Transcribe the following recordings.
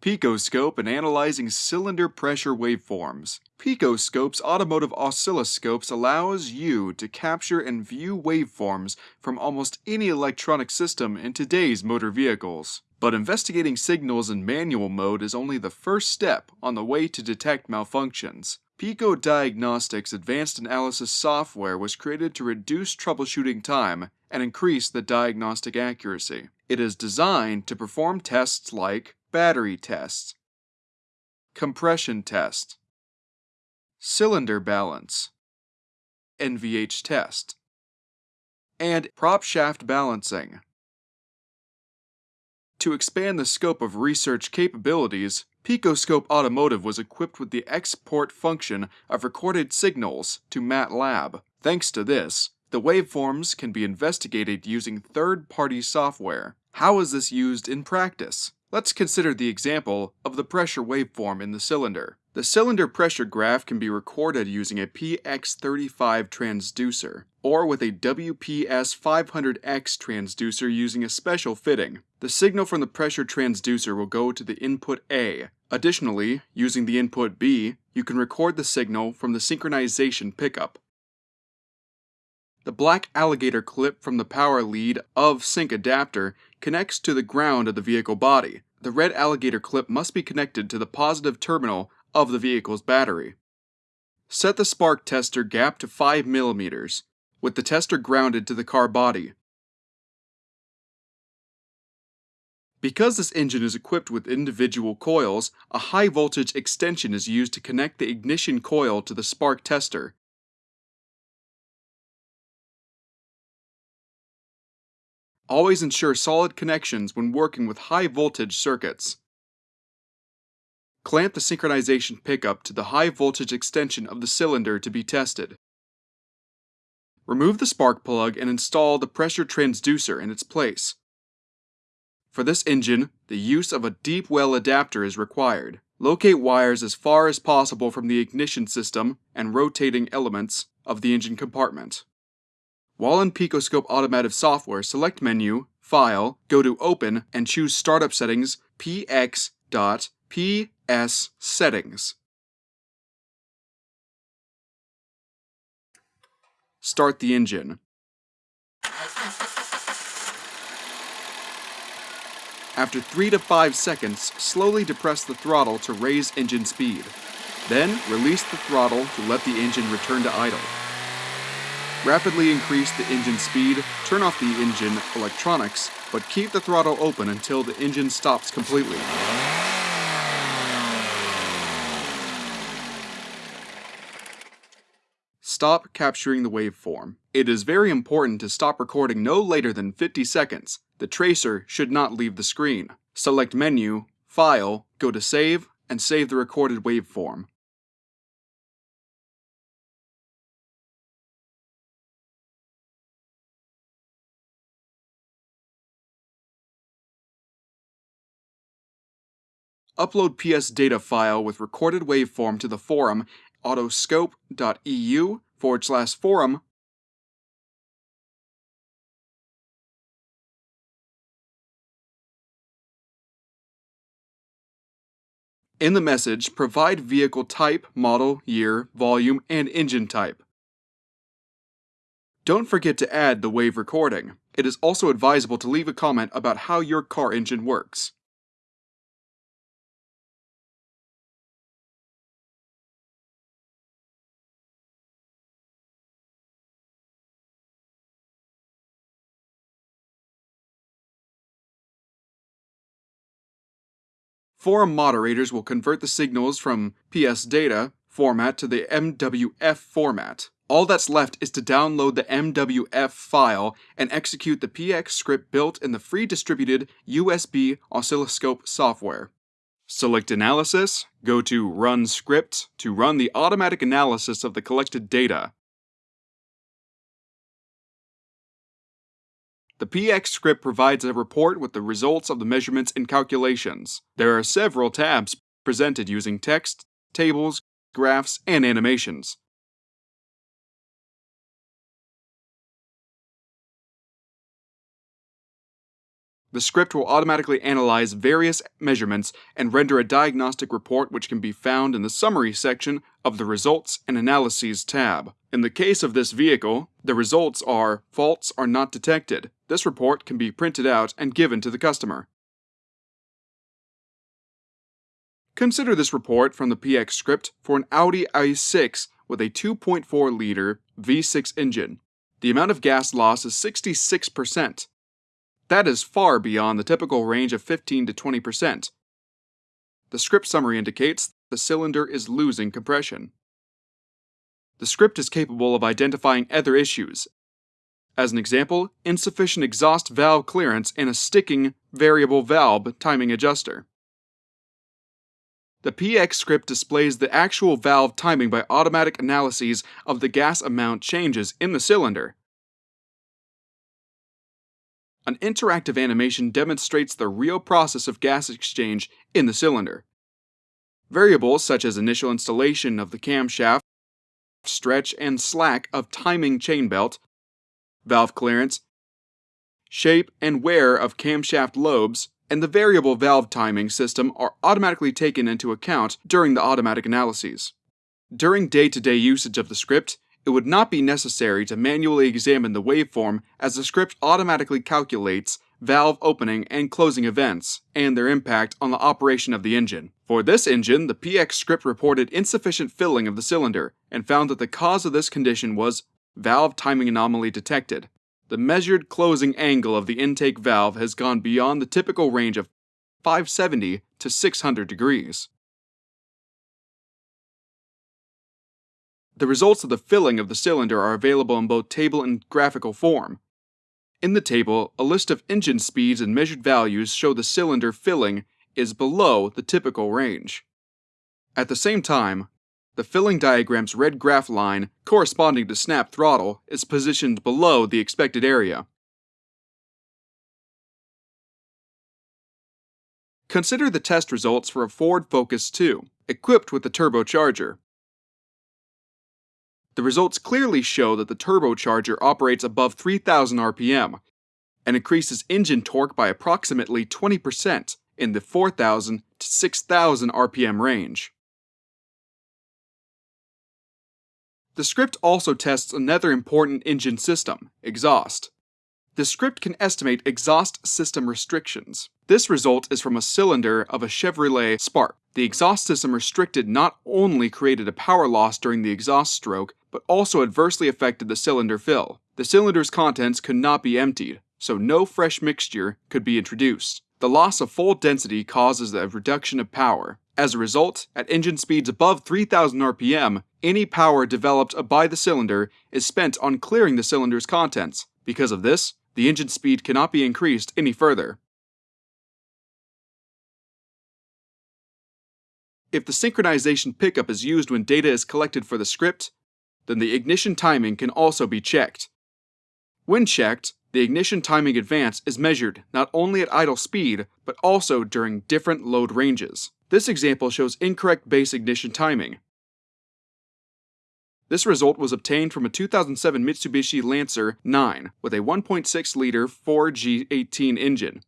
Picoscope and analyzing cylinder pressure waveforms. Picoscope's automotive oscilloscopes allows you to capture and view waveforms from almost any electronic system in today's motor vehicles. But investigating signals in manual mode is only the first step on the way to detect malfunctions. Pico Diagnostics Advanced Analysis software was created to reduce troubleshooting time and increase the diagnostic accuracy. It is designed to perform tests like battery test, compression test, cylinder balance, NVH test, and prop shaft balancing. To expand the scope of research capabilities, Picoscope Automotive was equipped with the export function of recorded signals to MATLAB. Thanks to this, the waveforms can be investigated using third-party software. How is this used in practice? Let's consider the example of the pressure waveform in the cylinder. The cylinder pressure graph can be recorded using a PX35 transducer, or with a WPS500X transducer using a special fitting. The signal from the pressure transducer will go to the input A. Additionally, using the input B, you can record the signal from the synchronization pickup. The black alligator clip from the power lead of sync adapter connects to the ground of the vehicle body. The red alligator clip must be connected to the positive terminal of the vehicle's battery. Set the spark tester gap to 5 mm, with the tester grounded to the car body. Because this engine is equipped with individual coils, a high voltage extension is used to connect the ignition coil to the spark tester. Always ensure solid connections when working with high voltage circuits. Clamp the synchronization pickup to the high voltage extension of the cylinder to be tested. Remove the spark plug and install the pressure transducer in its place. For this engine, the use of a deep well adapter is required. Locate wires as far as possible from the ignition system and rotating elements of the engine compartment. While in Picoscope Automotive software, select Menu, File, go to Open, and choose Startup Settings px.ps settings. Start the engine. After 3 to 5 seconds, slowly depress the throttle to raise engine speed. Then, release the throttle to let the engine return to idle. Rapidly increase the engine speed, turn off the engine electronics, but keep the throttle open until the engine stops completely. Stop capturing the waveform. It is very important to stop recording no later than 50 seconds. The tracer should not leave the screen. Select Menu, File, go to Save, and save the recorded waveform. Upload PS data file with recorded waveform to the forum autoscope.eu forward slash forum In the message, provide vehicle type, model, year, volume, and engine type. Don't forget to add the wave recording. It is also advisable to leave a comment about how your car engine works. Forum moderators will convert the signals from PS data format to the MWF format. All that's left is to download the MWF file and execute the PX script built in the free distributed USB oscilloscope software. Select Analysis, go to Run Script to run the automatic analysis of the collected data. The PX script provides a report with the results of the measurements and calculations. There are several tabs presented using text, tables, graphs, and animations. The script will automatically analyze various measurements and render a diagnostic report which can be found in the summary section of the Results and Analyses tab. In the case of this vehicle, the results are faults are not detected. This report can be printed out and given to the customer. Consider this report from the PX script for an Audi i6 with a 2.4 liter V6 engine. The amount of gas loss is 66%. That is far beyond the typical range of 15 to 20%. The script summary indicates the cylinder is losing compression. The script is capable of identifying other issues. As an example, insufficient exhaust valve clearance and a sticking variable valve timing adjuster. The PX script displays the actual valve timing by automatic analyses of the gas amount changes in the cylinder. An interactive animation demonstrates the real process of gas exchange in the cylinder. Variables such as initial installation of the camshaft, stretch and slack of timing chain belt, valve clearance, shape and wear of camshaft lobes, and the variable valve timing system are automatically taken into account during the automatic analyses. During day-to-day -day usage of the script, it would not be necessary to manually examine the waveform as the script automatically calculates valve opening and closing events, and their impact on the operation of the engine. For this engine, the PX script reported insufficient filling of the cylinder, and found that the cause of this condition was valve timing anomaly detected, the measured closing angle of the intake valve has gone beyond the typical range of 570 to 600 degrees. The results of the filling of the cylinder are available in both table and graphical form. In the table, a list of engine speeds and measured values show the cylinder filling is below the typical range. At the same time, the filling diagram's red graph line, corresponding to snap throttle, is positioned below the expected area. Consider the test results for a Ford Focus 2, equipped with the turbocharger. The results clearly show that the turbocharger operates above 3000 RPM and increases engine torque by approximately 20% in the 4000 to 6000 RPM range. The script also tests another important engine system, exhaust. The script can estimate exhaust system restrictions. This result is from a cylinder of a Chevrolet Spark. The exhaust system restricted not only created a power loss during the exhaust stroke, but also adversely affected the cylinder fill. The cylinder's contents could not be emptied, so no fresh mixture could be introduced. The loss of full density causes a reduction of power. As a result, at engine speeds above 3000 RPM, any power developed by the cylinder is spent on clearing the cylinder's contents. Because of this, the engine speed cannot be increased any further. If the synchronization pickup is used when data is collected for the script, then the ignition timing can also be checked. When checked, the ignition timing advance is measured not only at idle speed, but also during different load ranges. This example shows incorrect base ignition timing. This result was obtained from a 2007 Mitsubishi Lancer 9 with a 1.6-liter 4G18 engine.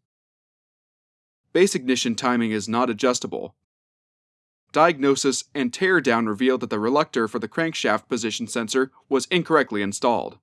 Base ignition timing is not adjustable. Diagnosis and teardown revealed that the reluctor for the crankshaft position sensor was incorrectly installed.